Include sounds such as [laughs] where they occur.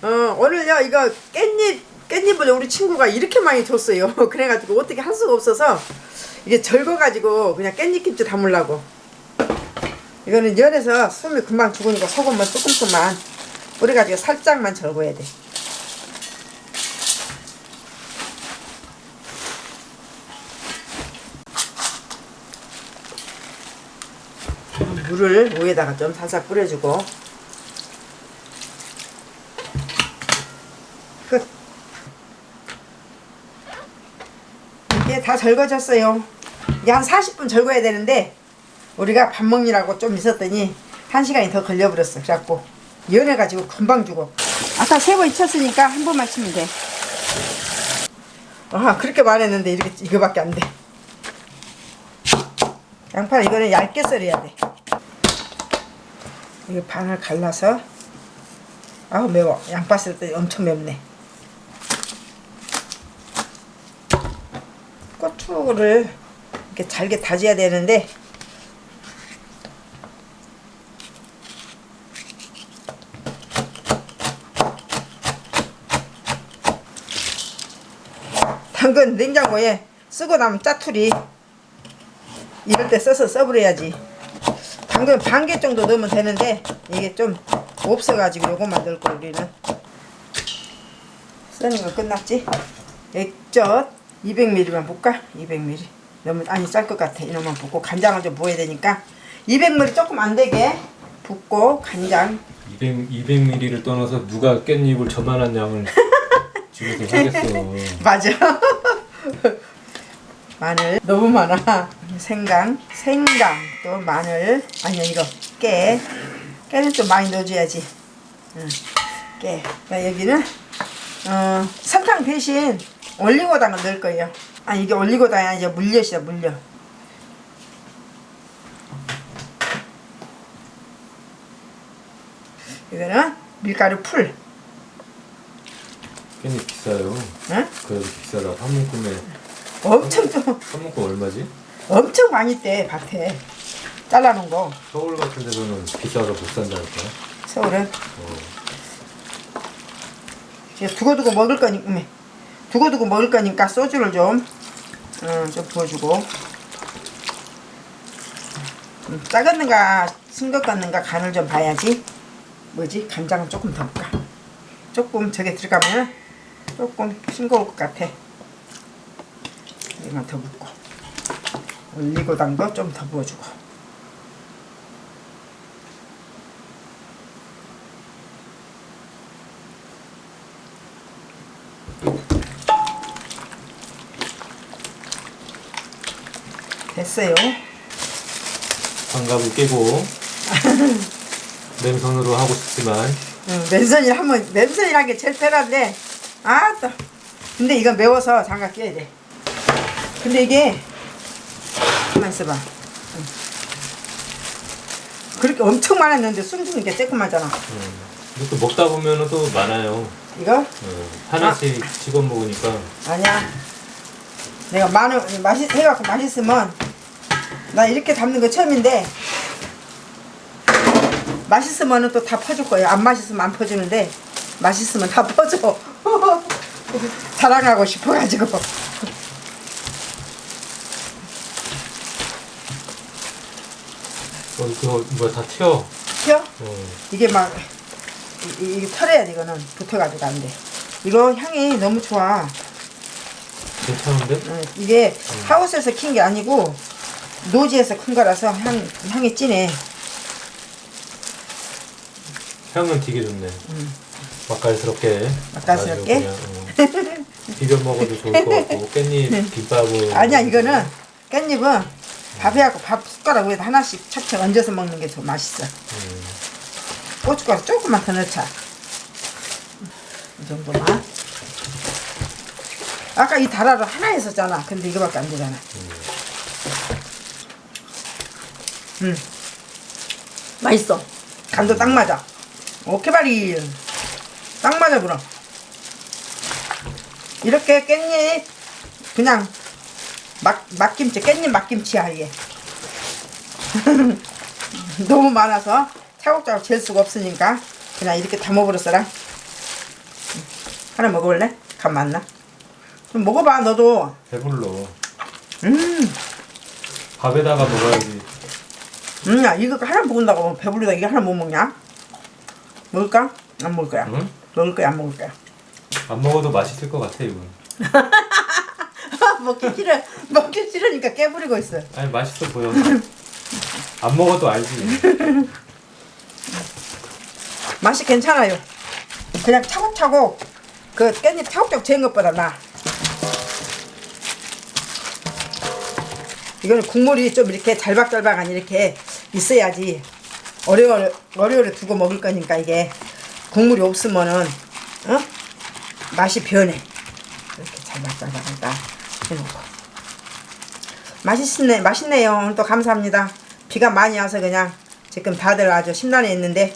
어, 오늘 요 이거 깻잎 깻잎을 우리 친구가 이렇게 많이 줬어요. [laughs] 그래가지고 어떻게 할 수가 없어서 이게 절거가지고 그냥 깻잎김치 담으려고. 이거는 열에서 숨이 금방 죽으니까 소금만 조금씩만 뿌려가지고 살짝만 절거야 돼. 물을 위에다가 좀 살짝 뿌려주고 이게 다 절거졌어요. 이게 한 40분 절거야 되는데 우리가 밥 먹느라고 좀 있었더니 한 시간이 더 걸려버렸어. 그래갖고 연해가지고 금방 죽어. 아까 세번 익혔으니까 한 번만 치면 돼. 아 그렇게 말했는데 이렇게 이거밖에 안 돼. 양파 이거는 얇게 썰어야 돼. 이거 반을 갈라서 아우 매워. 양파 썰때 엄청 맵네. 고추를 이렇게 잘게 다져야 되는데 당근 냉장고에 쓰고 나면 짜투리. 이럴 때 써서 써버려야지. 당근 반 개 정도 넣으면 되는데 이게 좀 없어가지고 요것만 넣을 거 우리는. 쓰는 거 끝났지? 액젓 200ml만 볶아 200ml 너무 아니 짤 것 같아. 이놈만 붓고. 간장을 좀 부어야 되니까. 200ml 조금 안 되게 붓고 간장. 200, 200ml를 떠나서 누가 깻잎을 저만한 양을 [laughs] 집에서 하겠어. 맞아. [laughs] 마늘. 너무 많아. 생강. 생강. 또 마늘. 아니야 이거. 깨. 깨는 좀 많이 넣어줘야지. 응. 깨. 나 여기는 어, 설탕 대신 올리고당을 넣을 거예요 아 이게 올리고당이 아니라 물엿이다 물엿 이거는 밀가루 풀 깻잎 비싸요. 응? 그래도 비싸다. 한 묶음에 엄청 좀한 묶음 얼마지? 엄청 많이 떼 밭에 잘라놓은 거 서울 같은 데서는 비싸서 못 산다니까. 서울은 어. 두고두고 먹을 거니까 음, 두고두고 먹을 거니까 소주를 좀, 음, 좀 부어주고. 음, 작았는가 싱겁겠는가 간을 좀 봐야지. 뭐지? 간장은 조금 더 볼까? 조금 저게 들어가면 조금 싱거울 것 같아. 이만 더 붓고. 올리고당도 좀 더 부어주고 됐어요. 장갑을 끼고 [laughs] 맨손으로 하고 싶지만. 응, 맨손이 하면 맨손이란 게 제일 편한데. 아또. 근데 이건 매워서 장갑 끼야 돼. 근데 이게 가만 있어봐. 응. 그렇게 엄청 많았는데 숨 쉬는 게 조그마잖아. 음. 또 먹다 보면은 또 많아요. 이거? 어, 하나씩 집어 먹으니까. 아니야. 내가 마늘 맛있 해갖고 맛있으면 나 이렇게 담는 거 처음인데 맛있으면 또 다 퍼줄 거예요 안 맛있으면 안 퍼주는데 맛있으면 다 퍼줘 [laughs] 자랑하고 싶어가지고 어, 이거 뭐야 다 튀어. 튀어? 어. 이게 막 이- 이- 이게 털어야 돼 이거는 붙어가지고 안돼 이거 향이 너무 좋아 괜찮은데? 응, 이게 하우스에서 킨 게 아니고 노지에서 큰 거라서 향, 향이 진해 향은 되게 좋네. 음. 맛깔스럽게. 맛깔스럽게? 어. 비벼 먹어도 좋을 것 같고 [laughs] 깻잎 김밥을. 아니야 이거는 깻잎은 밥에하고 밥 숟가락 위에다 하나씩 척척 얹어서 먹는 게 더 맛있어 음. 고춧가루 조금만 더 넣자 이 정도만 아까 이 다라로 하나 있었잖아 근데 이거밖에 안 되잖아 음 맛있어. 간도 딱 맞아. 오케바리. 딱 맞아 그럼. 이렇게 깻잎 그냥 막, 막김치 깻잎 막김치야 이게 [laughs] 너무 많아서 차곡차곡 잴 수가 없으니까 그냥 이렇게 담아버렸어라. 하나 먹어볼래? 간 맞나? 좀 먹어봐 너도. 배불러. 음, 밥에다가 먹어야지. 음, 야 이거 하나 먹는다고 배부르다 이게 하나 못 먹냐? 먹을까? 안 먹을 거야 응? 먹을 거야 안 먹을 거야 안 먹어도 맛있을 것 같아 이건. [laughs] 먹기 싫어 먹기 싫으니까 깨부리고 있어 아니 맛있어 보여. [laughs] 안 먹어도 알지. [laughs] 맛이 괜찮아요 그냥 차곡차곡 그 깻잎 차곡차곡 재는 것보다 나 이거는 국물이 좀 이렇게 잘박잘박한 이렇게 있어야지. 어려워 어려워 두고 먹을 거니까 이게. 국물이 없으면은 어? 맛이 변해. 이렇게 잘박잘박한 딱 해놓고. 맛있네 맛있네요. 또 감사합니다. 비가 많이 와서 그냥 지금 다들 아주 심란해 있는데